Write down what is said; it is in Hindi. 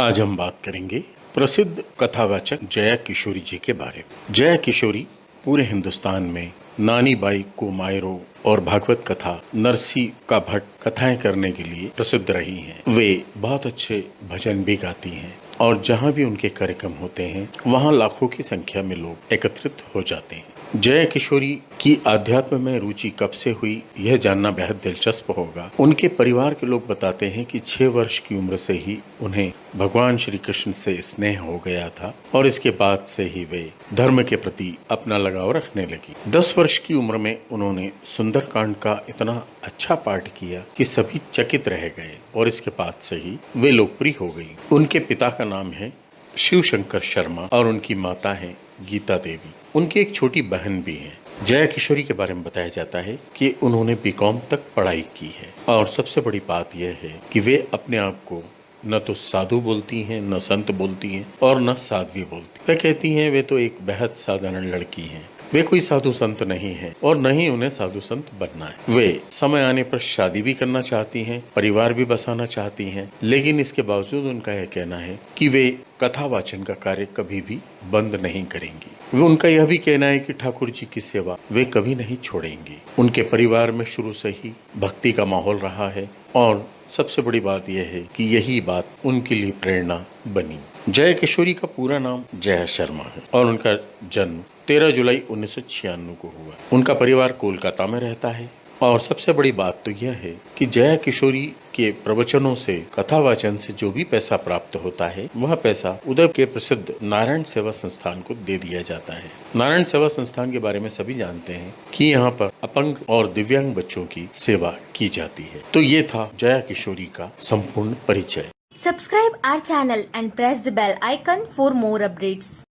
आज हम बात करेंगे प्रसिद्ध कथावाचक जया किशोरी जी के बारे में। जया किशोरी पूरे हिंदुस्तान में नानी बाई को मायरो और भागवत कथा, नरसी का भट्ट कथाएँ करने के लिए प्रसिद्ध रही हैं। वे बहुत अच्छे भजन भी गाती हैं। और जहाँ भी उनके कार्यक्रम होते हैं, वहाँ लाखों की संख्या में लोग एकत्रित हो जाते हैं। जया किशोरी की आध्यात्म में रुचि कब से हुई, यह जानना बेहद दिलचस्प होगा। उनके परिवार के लोग बताते हैं कि छह वर्ष की उम्र से ही उन्हें भगवान श्री कृष्ण से स्नेह हो गया था और इसके बाद से ही वे धर्म के प्रति अपना लगाव रखने लगी। दस वर्ष की उम्र में उन्होंने सुंदरकांड का इतना अच्छा पाठ किया कि सभी चकित रह गए और इसके बाद से ही वे लोकप्रिय हो गई। उनके पिता का नाम है शिव शंकर शर्मा और उनकी माता है गीता देवी। उनकी एक छोटी बहन भी है। जया किशोरी के बारे में बताया जाता है कि उन्होंने बीकॉम तक पढ़ाई की है और सबसे बड़ी बात यह है कि वे अपने आप को न तो साधु बोलती हैं, न संत बोलती हैं और न साध्वी बोलती वह कहती हैं, वे तो एक बेहद साधारण लड़की हैं। वे कोई साधु संत नहीं है और न ही उन्हें साधु संत बनना है। वे समय आने पर शादी भी करना चाहती हैं, परिवार भी बसाना चाहती हैं, लेकिन इसके बावजूद उनका यह कहना है कि वे कथा वाचन का कार्य कभी भी बंद नहीं करेंगी। वे उनका यह भी कहना है कि ठाकुर जी की सेवा वे कभी नहीं छोड़ेंगी। उनके परिवार में शुरू से ही भक्ति का माहौल रहा है और सबसे बड़ी बात यह है कि यही बात उनके लिए प्रेरणा बनी। जय किशोरी का पूरा नाम जया शर्मा है और उनका जन्म 13 जुलाई उन्नीस सौ छियानवे को हुआ। उनका परिवार कोलकाता में रहता है। और सबसे बड़ी बात तो यह है कि जया किशोरी के प्रवचनों से, कथा वाचन से जो भी पैसा प्राप्त होता है, वह पैसा उदय के प्रसिद्ध नारायण सेवा संस्थान को दे दिया जाता है। नारायण सेवा संस्थान के बारे में सभी जानते हैं कि यहाँ पर अपंग और दिव्यांग बच्चों की सेवा की जाती है। तो ये था जया किशोरी का संपूर्ण परिचय। Subscribe our channel and press the bell icon for more updates.